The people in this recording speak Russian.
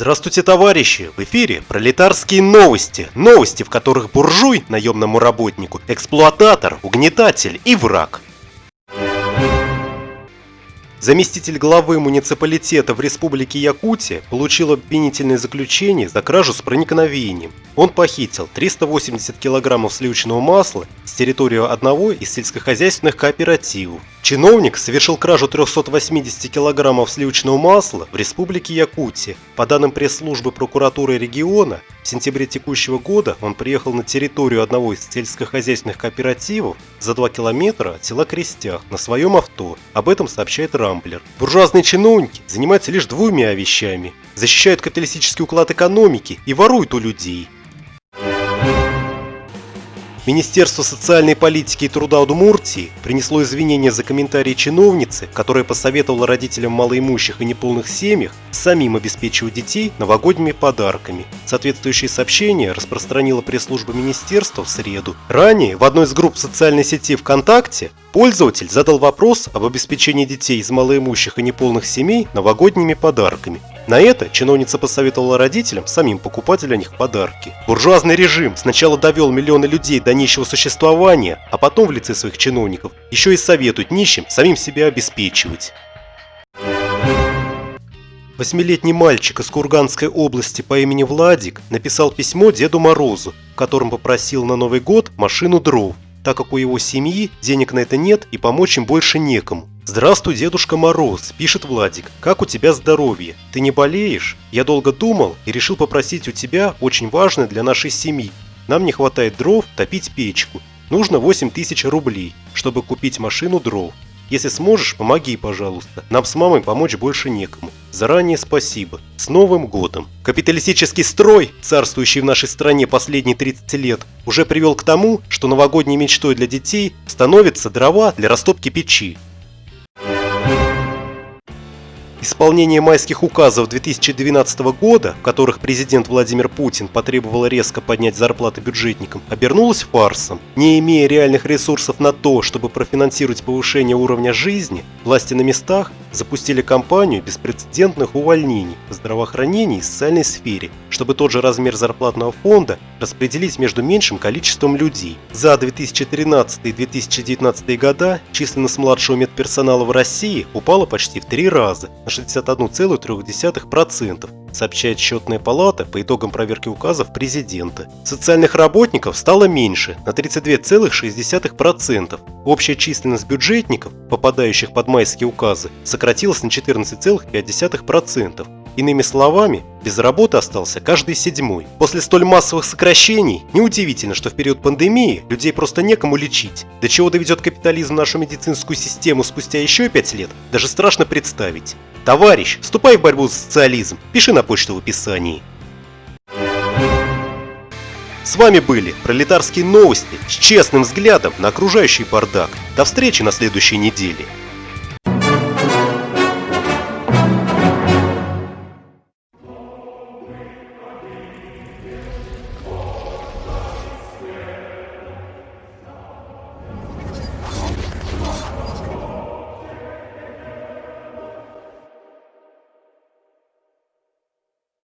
Здравствуйте, товарищи! В эфире пролетарские новости. Новости, в которых буржуй, наемному работнику, эксплуататор, угнетатель и враг. Заместитель главы муниципалитета в республике Якутия получил обвинительное заключение за кражу с проникновением. Он похитил 380 килограммов сливочного масла с территории одного из сельскохозяйственных кооперативов. Чиновник совершил кражу 380 килограммов сливочного масла в республике Якутия. По данным пресс-службы прокуратуры региона, в сентябре текущего года он приехал на территорию одного из сельскохозяйственных кооперативов за 2 километра от села Крестях на своем авто. Об этом сообщает Рамблер. Буржуазные чиновники занимаются лишь двумя вещами. Защищают капиталистический уклад экономики и воруют у людей. Министерство социальной политики и труда Удмуртии принесло извинения за комментарии чиновницы, которая посоветовала родителям малоимущих и неполных семьях самим обеспечивать детей новогодними подарками. Соответствующее сообщение распространила пресс-служба министерства в среду. Ранее в одной из групп социальной сети ВКонтакте пользователь задал вопрос об обеспечении детей из малоимущих и неполных семей новогодними подарками. На это чиновница посоветовала родителям самим покупать для них подарки. Буржуазный режим сначала довел миллионы людей до нищего существования, а потом в лице своих чиновников еще и советует нищим самим себя обеспечивать. Восьмилетний мальчик из Курганской области по имени Владик написал письмо Деду Морозу, в котором попросил на Новый год машину дров, так как у его семьи денег на это нет и помочь им больше некому. «Здравствуй, Дедушка Мороз», – пишет Владик. «Как у тебя здоровье? Ты не болеешь? Я долго думал и решил попросить у тебя очень важное для нашей семьи. Нам не хватает дров топить печку. Нужно 8 тысяч рублей, чтобы купить машину дров. Если сможешь, помоги, пожалуйста. Нам с мамой помочь больше некому. Заранее спасибо. С Новым годом! Капиталистический строй, царствующий в нашей стране последние 30 лет, уже привел к тому, что новогодней мечтой для детей становятся дрова для растопки печи. Исполнение майских указов 2012 года, в которых президент Владимир Путин потребовал резко поднять зарплаты бюджетникам, обернулось фарсом. Не имея реальных ресурсов на то, чтобы профинансировать повышение уровня жизни, власти на местах запустили кампанию беспрецедентных увольнений в здравоохранении и социальной сфере, чтобы тот же размер зарплатного фонда распределить между меньшим количеством людей. За 2013 и 2019 года численность младшего медперсонала в России упала почти в три раза, на 61,3%, сообщает счетная палата по итогам проверки указов президента. Социальных работников стало меньше, на 32,6%. Общая численность бюджетников, попадающих под майские указы, сократилась на 14,5%. Иными словами, без работы остался каждый седьмой. После столь массовых сокращений, неудивительно, что в период пандемии людей просто некому лечить. До чего доведет капитализм нашу медицинскую систему спустя еще пять лет, даже страшно представить. Товарищ, вступай в борьбу за социализм, пиши на почту в описании. С вами были пролетарские новости с честным взглядом на окружающий бардак. До встречи на следующей неделе.